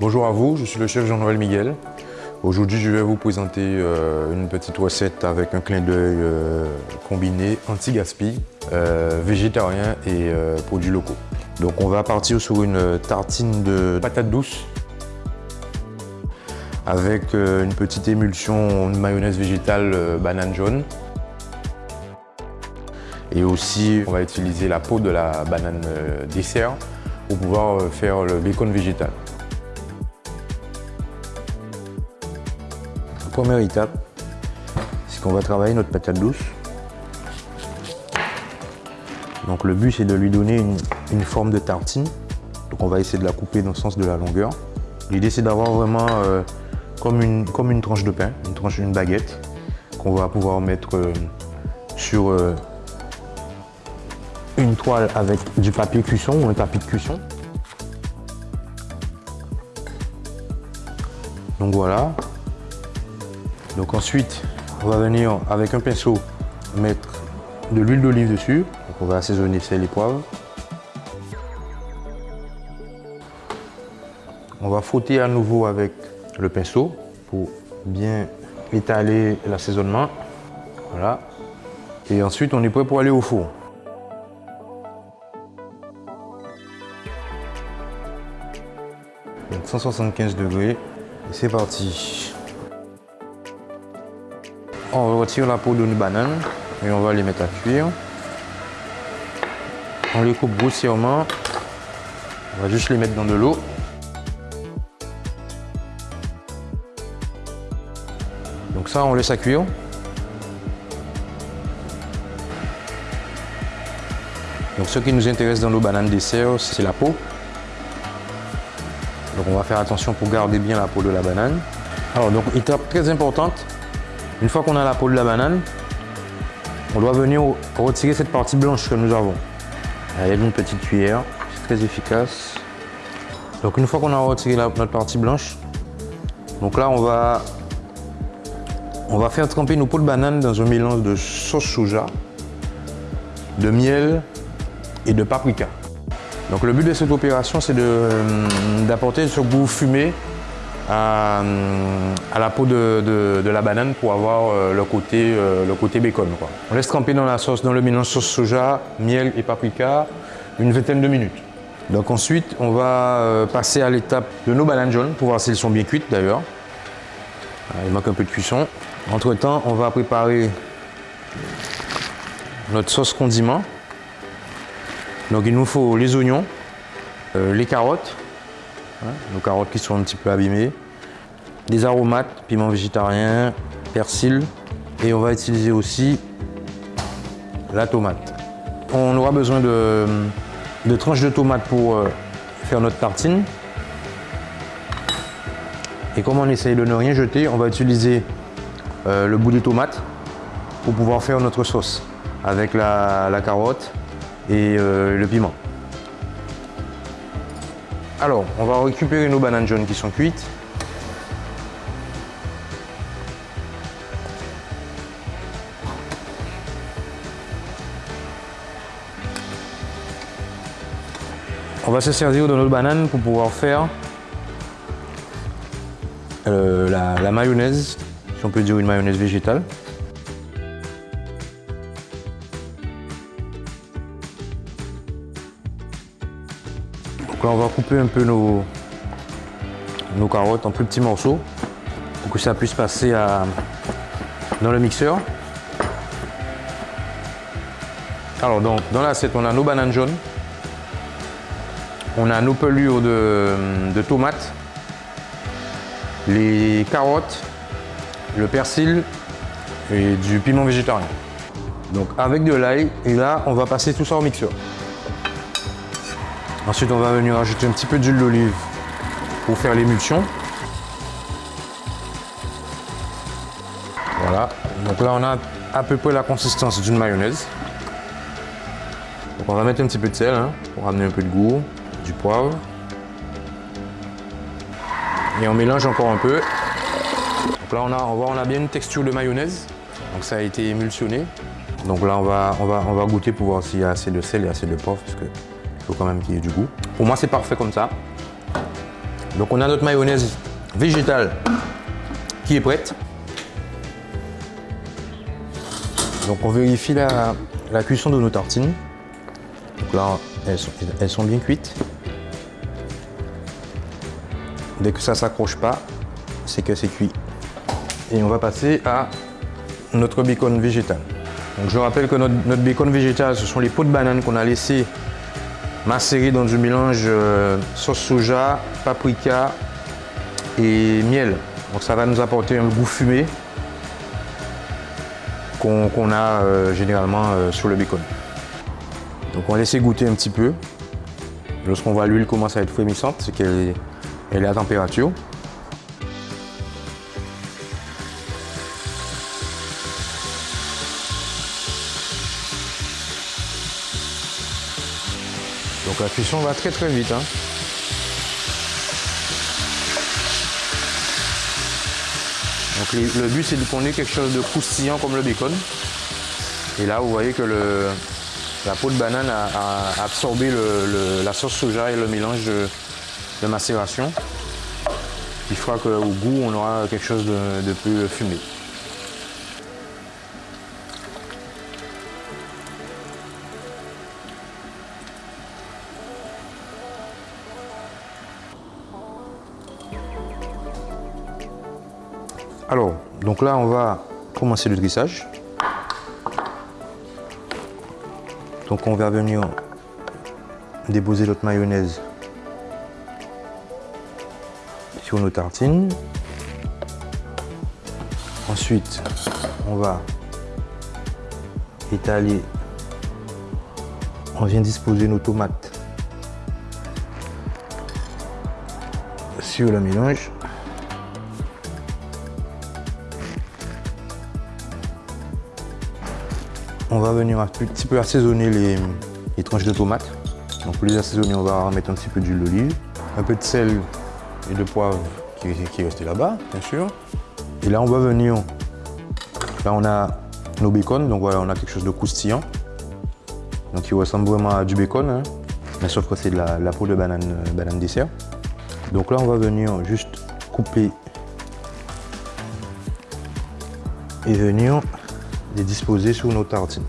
Bonjour à vous, je suis le chef Jean-Noël Miguel. Aujourd'hui, je vais vous présenter euh, une petite recette avec un clin d'œil euh, combiné anti-gaspi, euh, végétarien et produits locaux. Donc on va partir sur une tartine de patates douces avec une petite émulsion de mayonnaise végétale banane jaune. Et aussi, on va utiliser la peau de la banane dessert pour pouvoir faire le bacon végétal. Première étape, c'est qu'on va travailler notre patate douce. Donc le but c'est de lui donner une, forme de tartine. Donc on va essayer de la couper dans le sens de la longueur. L'idée c'est d'avoir vraiment euh, comme, une, comme une tranche de pain, une tranche d'une baguette qu'on va pouvoir mettre euh, sur euh, une toile avec du papier cuisson ou un tapis de cuisson. Donc voilà, donc ensuite, on va venir avec un pinceau mettre de l'huile d'olive dessus. Donc on va assaisonner sel et poivre. On va frotter à nouveau avec le pinceau pour bien étaler l'assaisonnement. Voilà. Et ensuite, on est prêt pour aller au four. Donc 175 degrés. C'est parti. On retire la peau d'une banane et on va les mettre à cuire. On les coupe grossièrement. On va juste les mettre dans de l'eau. Donc ça, on laisse à cuire. Donc ce qui nous intéresse dans nos bananes dessert, c'est la peau. Donc on va faire attention pour garder bien la peau de la banane. Alors donc étape très importante, une fois qu'on a la peau de la banane, on doit venir retirer cette partie blanche que nous avons. Avec une petite cuillère, c'est très efficace. Donc une fois qu'on a retiré notre partie blanche, on va faire tremper nos peaux de banane dans un mélange de sauce soja, de miel et de paprika. Donc le but de cette opération c'est euh, d'apporter ce goût fumé à, la peau de, la banane pour avoir euh, le, côté, euh, le côté bacon. On laisse tremper dans la sauce, dans le mélange sauce soja, miel et paprika, une vingtaine de minutes. Donc ensuite, on va euh, passer à l'étape de nos bananes jaunes pour voir si elles sont bien cuites d'ailleurs. Il manque un peu de cuisson. Entre temps, on va préparer notre sauce condiment. Donc il nous faut les oignons, les carottes, Nos carottes qui sont un petit peu abîmées, des aromates, piment végétarien, persil et on va utiliser aussi la tomate. On aura besoin de, tranches de tomates pour euh, faire notre tartine. Et comme on essaye de ne rien jeter, on va utiliser euh, le bout des tomates pour pouvoir faire notre sauce avec la, carotte et euh, le piment. Alors, on va récupérer nos bananes jaunes qui sont cuites. On va se servir de notre banane pour pouvoir faire euh, la mayonnaise, si on peut dire une mayonnaise végétale. Donc là, on va couper un peu nos, carottes en plus petits morceaux pour que ça puisse passer dans le mixeur. Alors donc, dans l'assiette, on a nos bananes jaunes, on a nos pelures de, de tomates, les carottes, le persil et du piment végétarien. Donc avec de l'ail, et là, on va passer tout ça au mixeur. Ensuite, on va venir ajouter un petit peu d'huile d'olive pour faire l'émulsion. Voilà. Donc là, on a à peu près la consistance d'une mayonnaise. Donc on va mettre un petit peu de sel hein, pour amener un peu de goût, du poivre. Et on mélange encore un peu. Donc là, on a, on voit, on a bien une texture de mayonnaise. Donc ça a été émulsionné. Donc là, on va, on va, on va goûter pour voir s'il y a assez de sel et assez de poivre. Parce que quand même qu'il y ait du goût. Pour moi, c'est parfait comme ça. Donc on a notre mayonnaise végétale qui est prête. Donc on vérifie la, cuisson de nos tartines. Donc là, elles sont, elles sont bien cuites. Dès que ça s'accroche pas, c'est que c'est cuit. Et on va passer à notre bacon végétal. Donc je rappelle que notre, bacon végétal, ce sont les pots de banane qu'on a laissé macérer dans du mélange euh, sauce soja, paprika et miel. Donc ça va nous apporter un goût fumé qu'on a euh, généralement euh, sur le bacon. Donc on va goûter un petit peu. Lorsqu'on voit l'huile commencer à être frémissante, c'est qu'elle est à température. La cuisson va très très vite. Hein. Donc le, but c'est de qu'on ait quelque chose de croustillant comme le bacon. Et là vous voyez que la peau de banane a, absorbé la sauce soja et le mélange de, macération. Il fera qu'au goût on aura quelque chose de plus fumé. Alors, donc là, on va commencer le dressage. Donc on va venir déposer notre mayonnaise sur nos tartines. Ensuite, on va étaler, on vient disposer nos tomates sur le mélange. On va venir un petit peu assaisonner les, tranches de tomates. Donc pour les assaisonner, on va mettre un petit peu d'huile d'olive, un peu de sel et de poivre qui, est resté là-bas, bien sûr. Et là, on va venir, là on a nos bacon, donc voilà, on a quelque chose de croustillant. Donc il ressemble vraiment à du bacon, hein. mais sauf que c'est de la, peau de banane, euh, banane dessert. Donc là, on va venir juste couper et venir les disposer sur nos tartines.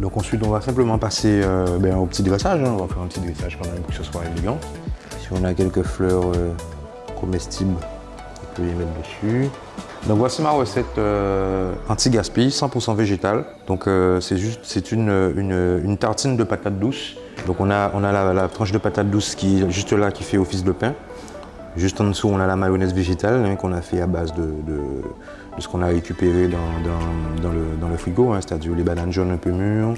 Donc ensuite, on va simplement passer euh, ben, au petit dressage. Hein. On va faire un petit dressage quand même pour que ce soit élégant. Si on a quelques fleurs euh, comestibles, on peut les mettre dessus. Donc voici ma recette euh, anti-gaspi, 100% végétale. Donc c'est juste, c'est une, une, tartine de patates douces. Donc on a, on a la, tranche de patate douce qui juste là, qui fait office de pain. Juste en dessous, on a la mayonnaise végétale hein, qu'on a fait à base de ce qu'on a récupéré dans, le, frigo, hein, c'est-à-dire les bananes jaunes un peu mûres,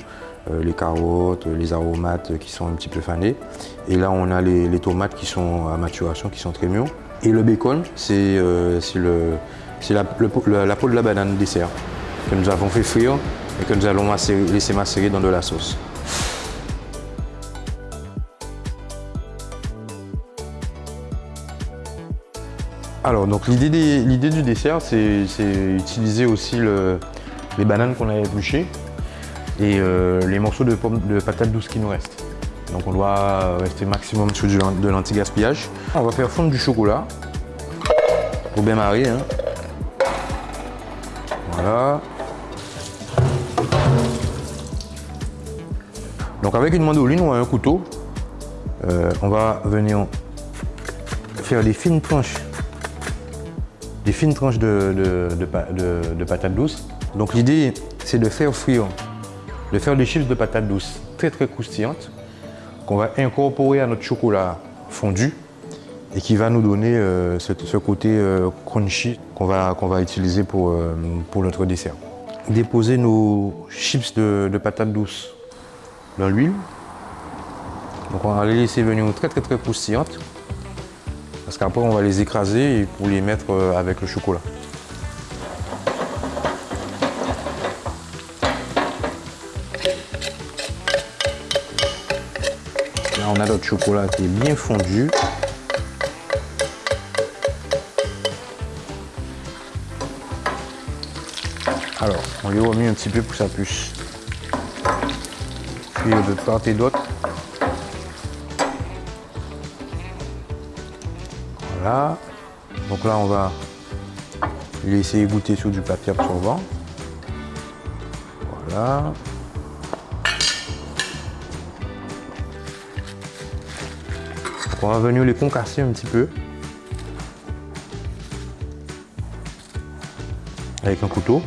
euh, les carottes, les aromates qui sont un petit peu fanés. Et là, on a les, tomates qui sont à maturation, qui sont très mûres. Et le bacon, c'est euh, la, peau de la banane dessert que nous avons fait frire et que nous allons laisser macérer dans de la sauce. Alors, donc l'idée du dessert, c'est utiliser aussi les bananes qu'on a épluchées et euh, les morceaux de, pommes, de patates douces qui nous restent. Donc on doit rester maximum sur de l'anti-gaspillage. On va faire fondre du chocolat pour bien marier. Hein. Voilà. Donc avec une mandoline ou un couteau, euh, on va venir faire des fines tranches des fines tranches de, de, patates douces. Donc l'idée, c'est de faire frire, de faire des chips de patates douces très très croustillantes qu'on va incorporer à notre chocolat fondu et qui va nous donner euh, ce, côté euh, crunchy qu'on va, va utiliser pour, euh, pour notre dessert. Déposer nos chips de, patates douces dans l'huile. Donc on va les laisser venir très très très croustillantes. Parce qu'après, on va les écraser pour les mettre euh, avec le chocolat. Là, on a notre chocolat qui est bien fondu. Alors, on lui remet un petit peu pour que ça puisse cuire de part et d'autre. Donc là, on va laisser goûter sur du papier absorbant. Voilà. on va venir les concasser un petit peu. Avec un couteau.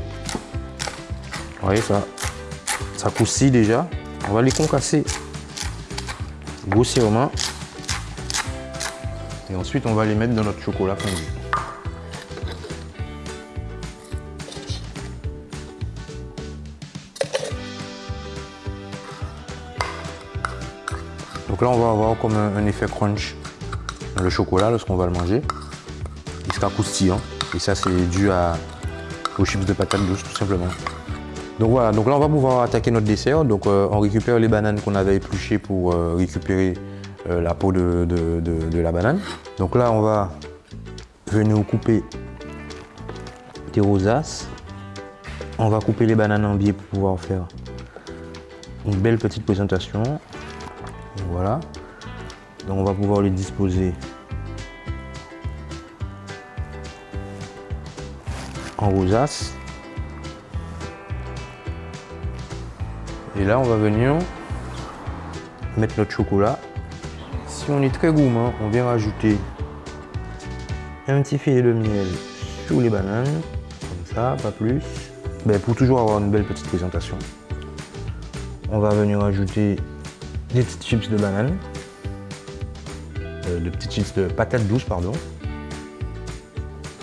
Vous voyez, ça, ça coussit déjà. On va les concasser grossièrement. Et ensuite, on va les mettre dans notre chocolat fondu. Donc là, on va avoir comme un, effet crunch le chocolat lorsqu'on va le manger. Il sera croustillant. Et ça, c'est dû à, aux chips de patates douces, tout simplement. Donc voilà, donc là, on va pouvoir attaquer notre dessert. Donc euh, on récupère les bananes qu'on avait épluchées pour euh, récupérer euh, la peau de, la banane. Donc là, on va venir couper des rosaces. On va couper les bananes en biais pour pouvoir faire une belle petite présentation. Voilà. Donc on va pouvoir les disposer en rosace. Et là, on va venir mettre notre chocolat. Si on est très gourmand, on vient rajouter un petit filet de miel sur les bananes, comme ça, pas plus. Ben, pour toujours avoir une belle petite présentation. On va venir ajouter des petites chips de banane, euh, de petites chips de patates douces, pardon.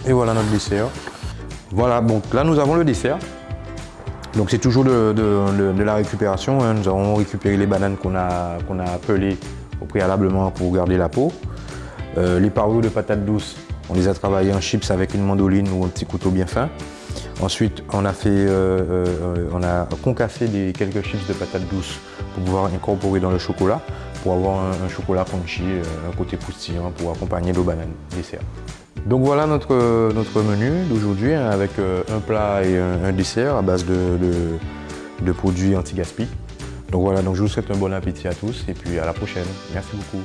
Et voilà notre dessert. Voilà, donc là nous avons le dessert. Donc c'est toujours de, la récupération. Hein. Nous avons récupéré les bananes qu'on a, qu'on a appelées au préalablement pour garder la peau. Euh, les parures de patates douces, on les a travaillées en chips avec une mandoline ou un petit couteau bien fin. Ensuite, on a, fait, euh, euh, on a concassé des, quelques chips de patates douces pour pouvoir incorporer dans le chocolat, pour avoir un, chocolat crunchy, un côté croustillant pour accompagner nos bananes dessert. Donc voilà notre, notre menu d'aujourd'hui hein, avec un plat et un, dessert à base de, de produits anti-gaspi. Donc voilà, donc je vous souhaite un bon appétit à tous et puis à la prochaine. Merci beaucoup.